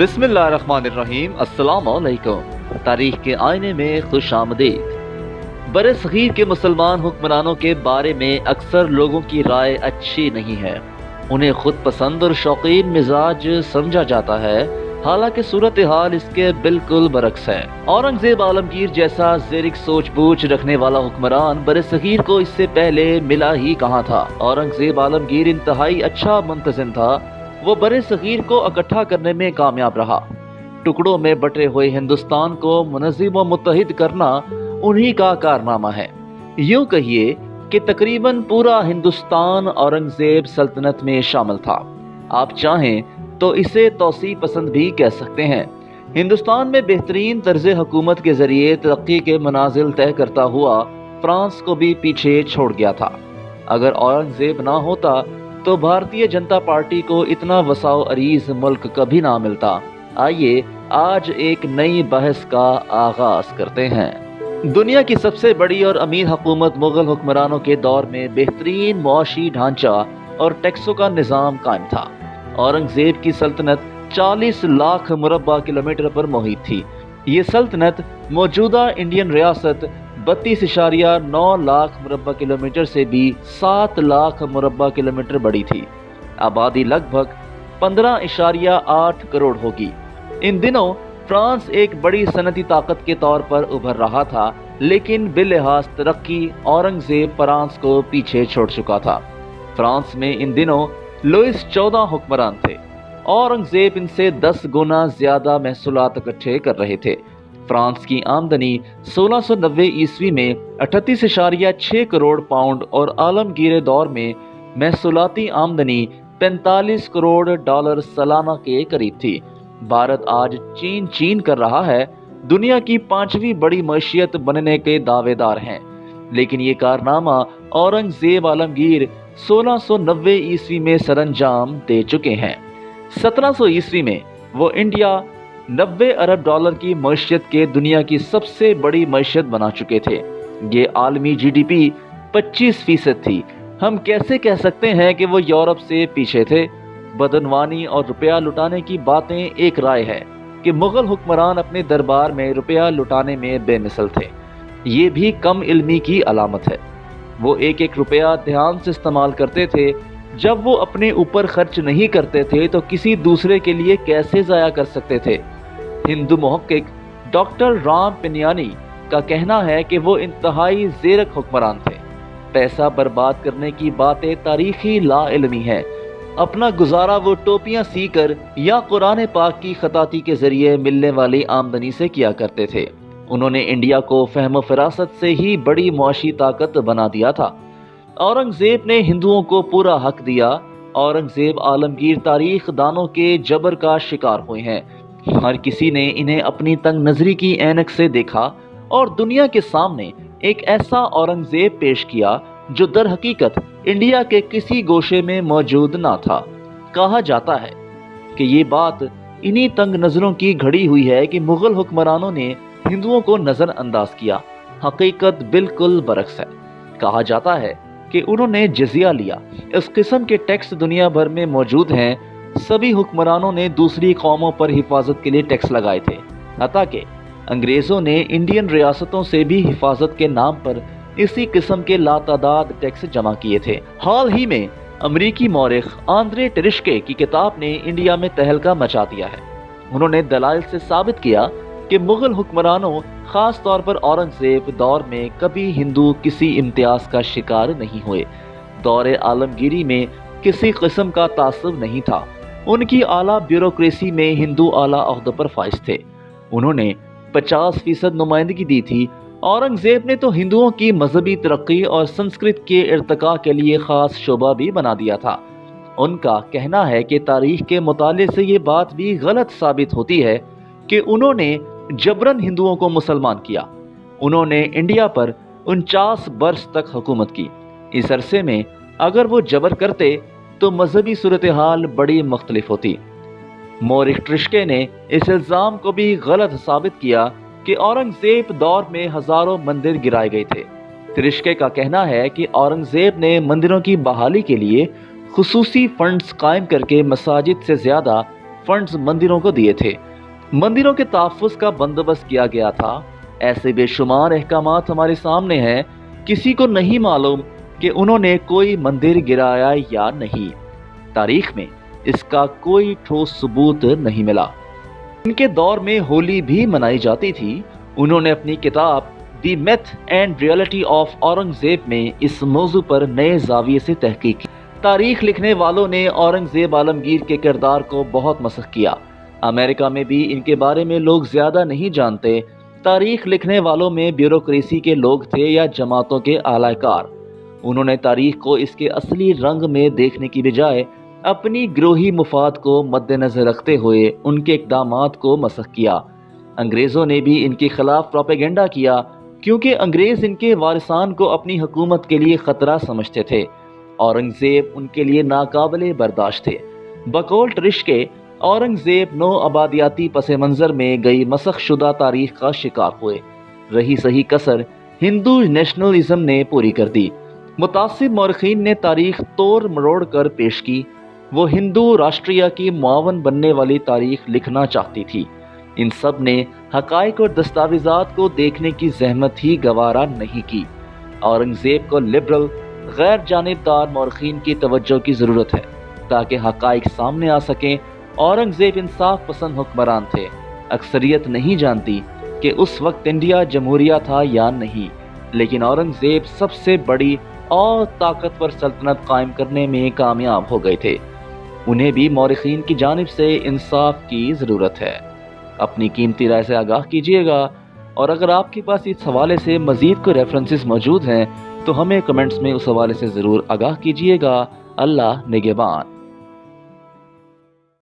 بسم اللہ الرحمن الرحیم، السلام علیکم۔ تاریخ کے آئینے میں خوش آمدید۔ بر صغیر کے مسلمان حکمرانوں کے بارے میں اکثر لوگوں کی رائے اچھی نہیں ہے۔ انہیں خود پسند اور شوقین مزاج سمجھا جاتا ہے۔ حالانکہ صورتحال اس کے بالکل برعکس ہے۔ اورنگزیب عالمگیر جیسا زیرک سوچ بوچھ رکھنے والا حکمران بر صغیر کو اس سے پہلے ملا ہی کہاں تھا؟ اورنگزیب عالمگیر انتہائی اچھا منتظم تھا۔ وہ بر صغیر کو اکٹھا کرنے میں کامیاب رہا۔ ٹکڑوں میں بٹے ہوئے ہندوستان کو منظم و متحد کرنا انہی کا کارنامہ ہے۔ یوں کہیے کہ تقریباً پورا ہندوستان اورنگزیب سلطنت میں شامل تھا۔ آپ چاہیں تو اسے توسیع پسند بھی کہہ سکتے ہیں۔ ہندوستان میں بہترین طرز حکومت کے ذریعے ترقی کے منازل طے کرتا ہوا فرانس کو بھی پیچھے چھوڑ گیا تھا۔ اگر اورنگزیب نہ ہوتا تو بھارتیہ جنتا پارٹی کو اتنا وساؤ عریض ملک کبھی نہ ملتا۔ آئیے آج ایک نئی بحث کا آغاز کرتے ہیں۔ دنیا کی سب سے بڑی اور امیر حکومت مغل حکمرانوں کے دور میں بہترین معاشی ڈھانچہ اور ٹیکسوں کا نظام قائم تھا۔ اورنگزیب کی سلطنت چالیس لاکھ مربع کلومیٹر پر محیط تھی۔ یہ سلطنت موجودہ انڈین ریاست بتیس اشاریہ نو لاکھ مربع کلومیٹر سے بھی سات لاکھ مربع کلومیٹر بڑی تھی۔ آبادی لگ بھگ پندرہ اشاریہ آٹھ کروڑ ہوگی۔ ان دنوں فرانس ایک بڑی صنعتی طاقت کے طور پر ابھر رہا تھا، لیکن بلحاظ ترقی اورنگزیب فرانس کو پیچھے چھوڑ چکا تھا۔ فرانس میں ان دنوں لوئس چودہ حکمران تھے۔ اورنگزیب ان سے دس گنا زیادہ محصولات اکٹھے کر رہے تھے۔ فرانس کی آمدنی سولہ سو نوے عیسوی میں اٹھتیس اشاریہ چھ کروڑ پاؤنڈ اور عالمگیر دور میں محصولاتی آمدنی پینتالیس کروڑ ڈالر سالانہ کے قریب تھی۔ بھارت آج چین چین کر رہا ہے۔ دنیا کی پانچویں بڑی معیشت بننے کے دعوے دار ہیں۔ لیکن یہ کارنامہ اورنگزیب عالمگیر سولہ سو نوے عیسوی میں سر انجام دے چکے ہیں۔ سترہ سو عیسوی میں وہ انڈیا نبے ارب ڈالر کی معیشت کے دنیا کی سب سے بڑی معیشت بنا چکے تھے۔ یہ عالمی جی ڈی پی پچیس فیصد تھی۔ ہم کیسے کہہ سکتے ہیں کہ وہ یورپ سے پیچھے تھے؟ بدنوانی اور روپیہ لٹانے کی باتیں ایک رائے ہے کہ مغل حکمران اپنے دربار میں روپیہ لٹانے میں بے مثل تھے۔ یہ بھی کم علمی کی علامت ہے۔ وہ ایک ایک روپیہ دھیان سے استعمال کرتے تھے۔ جب وہ اپنے اوپر خرچ نہیں کرتے تھے تو کسی دوسرے کے لیے کیسے ضائع کر سکتے تھے؟ ہندو محقق ڈاکٹر رام پنیانی کا کہنا ہے کہ وہ انتہائی زیرک حکمران تھے۔ پیسہ برباد کرنے کی باتیں تاریخی لا علمی ہے اپنا گزارا وہ ٹوپیاں سی کر یا قرآن پاک کی خطاطی کے ذریعے ملنے والی آمدنی سے کیا کرتے تھے۔ انہوں نے انڈیا کو فہم و فراست سے ہی بڑی معاشی طاقت بنا دیا تھا۔ اورنگزیب نے ہندوؤں کو پورا حق دیا۔ اورنگزیب عالمگیر تاریخ دانوں کے جبر کا شکار ہوئے ہیں۔ ہر کسی نے انہیں اپنی تنگ نظری کی اینک سے دیکھا اور دنیا کے سامنے ایک ایسا اورنگزیب پیش کیا جو در حقیقت انڈیا کے کسی گوشے میں موجود نہ تھا۔ کہا جاتا ہے کہ یہ بات انہی تنگ نظروں کی گھڑی ہوئی ہے کہ مغل حکمرانوں نے ہندوؤں کو نظر انداز کیا۔ حقیقت بالکل برعکس ہے۔ کہا جاتا ہے کہ انہوں نے جزیہ لیا۔ اس قسم کے ٹیکس دنیا بھر میں موجود ہیں۔ سبھی حکمرانوں نے دوسری قوموں پر حفاظت کے لیے ٹیکس لگائے تھے۔ حتیٰ کہ انگریزوں نے انڈین ریاستوں سے بھی حفاظت کے نام پر اسی قسم کے لاتعداد ٹیکس جمع کیے تھے۔ حال ہی میں امریکی مورخ آندرے ٹرشکے کی کتاب نے انڈیا میں تہلکہ مچا دیا ہے۔ انہوں نے دلائل سے ثابت کیا کہ مغل حکمرانوں خاص طور پر اورنگزیب دور میں کبھی ہندو کسی امتیاز کا شکار نہیں ہوئے۔ دور عالمگیری میں کسی قسم کا تعصب نہیں تھا۔ ان کی اعلیٰ بیوروکریسی میں ہندو اعلیٰ عہدوں پر فائز تھے۔ انہوں نے پچاس فیصد نمائندگی دی تھی۔ اورنگزیب نے تو ہندوؤں کی مذہبی ترقی اور سنسکرت کے ارتقاء کے لیے خاص شعبہ بھی بنا دیا تھا۔ ان کا کہنا ہے کہ تاریخ کے مطالعے سے یہ بات بھی غلط ثابت ہوتی ہے کہ انہوں نے جبرن ہندوؤں کو مسلمان کیا۔ انہوں نے انڈیا پر انچاس برس تک حکومت کی۔ اس عرصے میں اگر وہ جبر کرتے تو مذہبی صورتحال بڑی مختلف ہوتی۔ مورخ ٹرشکے نے اس الزام کو بھی غلط ثابت کیا کہ اورنگزیب دور میں ہزاروں مندر گرائے گئے تھے۔ ترشکے کا کہنا ہے کہ اورنگزیب نے مندروں کی بحالی کے لیے خصوصی فنڈز قائم کر کے مساجد سے زیادہ فنڈز مندروں کو دیے تھے۔ مندروں کے تحفظ کا بندوبست کیا گیا تھا۔ ایسے بے شمار احکامات ہمارے سامنے ہیں۔ کسی کو نہیں معلوم کہ انہوں نے کوئی مندر گرایا یا نہیں۔ تاریخ میں اس کا کوئی ٹھوس ثبوت نہیں ملا۔ ان کے دور میں ہولی بھی منائی جاتی تھی۔ انہوں نے اپنی کتاب the myth and reality of Aurangzeb میں اس موضوع پر نئے زاویے سے تحقیق کی۔ تاریخ لکھنے والوں نے اورنگزیب عالمگیر کے کردار کو بہت مسخ کیا۔ امریکہ میں بھی ان کے بارے میں لوگ زیادہ نہیں جانتے۔ تاریخ لکھنے والوں میں بیوروکریسی کے لوگ تھے یا جماعتوں کے اعلی کار۔ انہوں نے تاریخ کو اس کے اصلی رنگ میں دیکھنے کی بجائے اپنی گروہی مفاد کو مد نظر رکھتے ہوئے ان کے اقدامات کو مسخ کیا۔ انگریزوں نے بھی ان کے خلاف پروپیگنڈا کیا کیونکہ انگریز ان کے وارثان کو اپنی حکومت کے لیے خطرہ سمجھتے تھے اورنگزیب ان کے لیے ناقابل برداشت تھے۔ بکول ٹرش کے اورنگزیب نو آبادیاتی پس منظر میں گئی مسخ شدہ تاریخ کا شکار ہوئے۔ رہی صحیح کسر ہندو نیشنلزم نے پوری کر دی۔ متاثر مورخین نے تاریخ توڑ مروڑ کر پیش کی۔ وہ ہندو راشٹریہ کی معاون بننے والی تاریخ لکھنا چاہتی تھی۔ ان سب نے حقائق اور دستاویزات کو دیکھنے کی زحمت ہی گوارا نہیں کی۔ اورنگزیب کو لبرل، غیر جانبدار مورخین کی توجہ کی ضرورت ہے تاکہ حقائق سامنے آ سکیں۔ اورنگزیب انصاف پسند حکمران تھے۔ اکثریت نہیں جانتی کہ اس وقت انڈیا جمہوریہ تھا یا نہیں، لیکن اورنگزیب سب سے بڑی اور طاقتور سلطنت قائم کرنے میں کامیاب ہو گئے تھے۔ انہیں بھی مورخین کی جانب سے انصاف کی ضرورت ہے۔ اپنی قیمتی رائے سے آگاہ کیجیے گا۔ اور اگر آپ کے پاس اس حوالے سے مزید کوئی ریفرنسز موجود ہیں، تو ہمیں کمنٹس میں اس حوالے سے ضرور آگاہ کیجیے گا۔ اللہ نگبان